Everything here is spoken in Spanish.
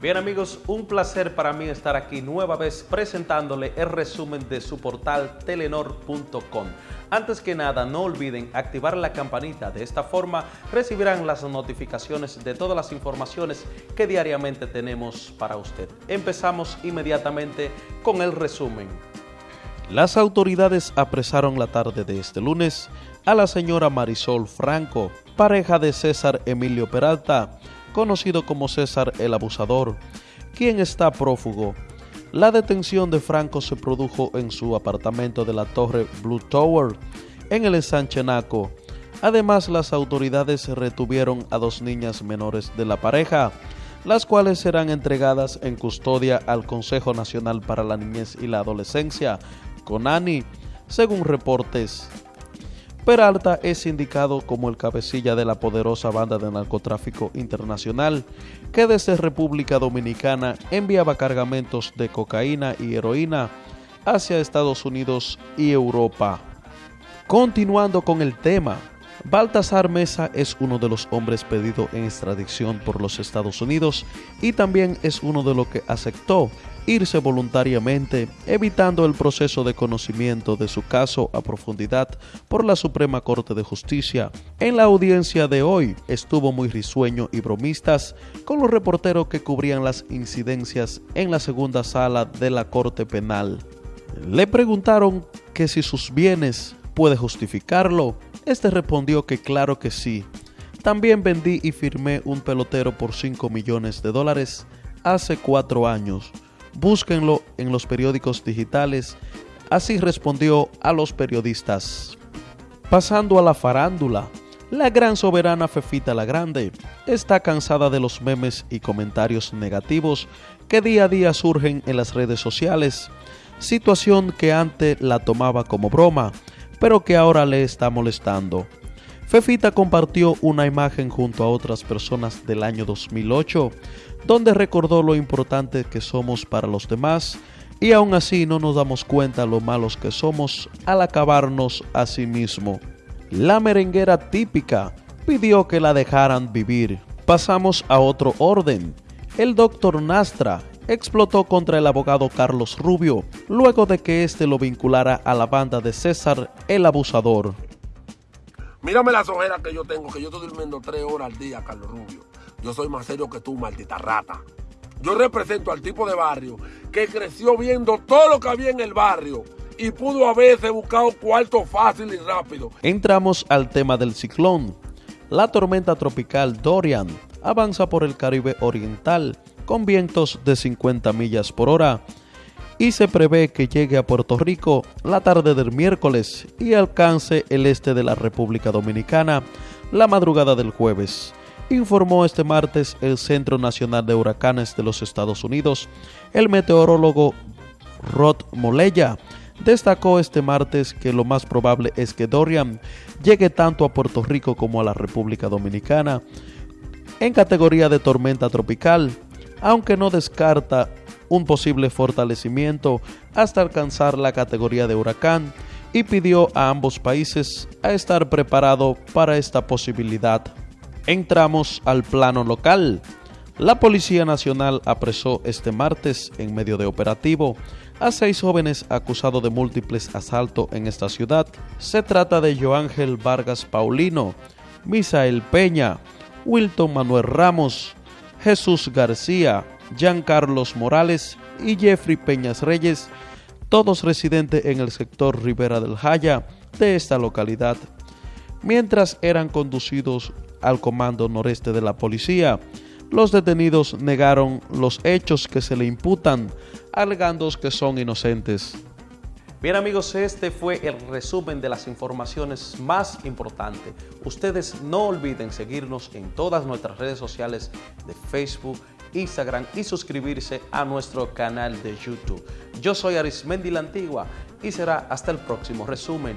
Bien amigos, un placer para mí estar aquí nueva vez presentándole el resumen de su portal telenor.com. Antes que nada, no olviden activar la campanita, de esta forma recibirán las notificaciones de todas las informaciones que diariamente tenemos para usted. Empezamos inmediatamente con el resumen. Las autoridades apresaron la tarde de este lunes a la señora Marisol Franco, pareja de César Emilio Peralta, conocido como César el Abusador, quien está prófugo. La detención de Franco se produjo en su apartamento de la Torre Blue Tower, en el Sanchenaco. Además, las autoridades retuvieron a dos niñas menores de la pareja, las cuales serán entregadas en custodia al Consejo Nacional para la Niñez y la Adolescencia, CONANI, según reportes. Peralta es indicado como el cabecilla de la poderosa banda de narcotráfico internacional que desde República Dominicana enviaba cargamentos de cocaína y heroína hacia Estados Unidos y Europa. Continuando con el tema, Baltasar Mesa es uno de los hombres pedido en extradición por los Estados Unidos y también es uno de los que aceptó irse voluntariamente, evitando el proceso de conocimiento de su caso a profundidad por la Suprema Corte de Justicia. En la audiencia de hoy estuvo muy risueño y bromistas con los reporteros que cubrían las incidencias en la segunda sala de la Corte Penal. Le preguntaron que si sus bienes puede justificarlo. Este respondió que claro que sí. También vendí y firmé un pelotero por 5 millones de dólares hace cuatro años. Búsquenlo en los periódicos digitales. Así respondió a los periodistas. Pasando a la farándula, la gran soberana Fefita la Grande está cansada de los memes y comentarios negativos que día a día surgen en las redes sociales, situación que antes la tomaba como broma, pero que ahora le está molestando. Fefita compartió una imagen junto a otras personas del año 2008, donde recordó lo importante que somos para los demás y aún así no nos damos cuenta lo malos que somos al acabarnos a sí mismo. La merenguera típica pidió que la dejaran vivir. Pasamos a otro orden. El doctor Nastra explotó contra el abogado Carlos Rubio luego de que éste lo vinculara a la banda de César el Abusador. Mírame las ojeras que yo tengo, que yo estoy durmiendo tres horas al día, Carlos Rubio. Yo soy más serio que tú, maldita rata. Yo represento al tipo de barrio que creció viendo todo lo que había en el barrio y pudo haberse buscado cuarto fácil y rápido. Entramos al tema del ciclón. La tormenta tropical Dorian avanza por el Caribe Oriental con vientos de 50 millas por hora y se prevé que llegue a Puerto Rico la tarde del miércoles y alcance el este de la República Dominicana la madrugada del jueves. Informó este martes el Centro Nacional de Huracanes de los Estados Unidos. El meteorólogo Rod Moleya destacó este martes que lo más probable es que Dorian llegue tanto a Puerto Rico como a la República Dominicana en categoría de tormenta tropical, aunque no descarta un posible fortalecimiento hasta alcanzar la categoría de huracán y pidió a ambos países a estar preparado para esta posibilidad. Entramos al plano local. La Policía Nacional apresó este martes, en medio de operativo, a seis jóvenes acusados de múltiples asaltos en esta ciudad. Se trata de Joángel Vargas Paulino, Misael Peña, Wilton Manuel Ramos, Jesús García, Jean Carlos Morales y Jeffrey Peñas Reyes, todos residentes en el sector Rivera del Jaya de esta localidad, mientras eran conducidos al comando noreste de la policía. Los detenidos negaron los hechos que se le imputan, alegando que son inocentes. Bien amigos, este fue el resumen de las informaciones más importantes. Ustedes no olviden seguirnos en todas nuestras redes sociales de Facebook, Instagram y suscribirse a nuestro canal de YouTube. Yo soy Arismendi La Antigua y será hasta el próximo resumen.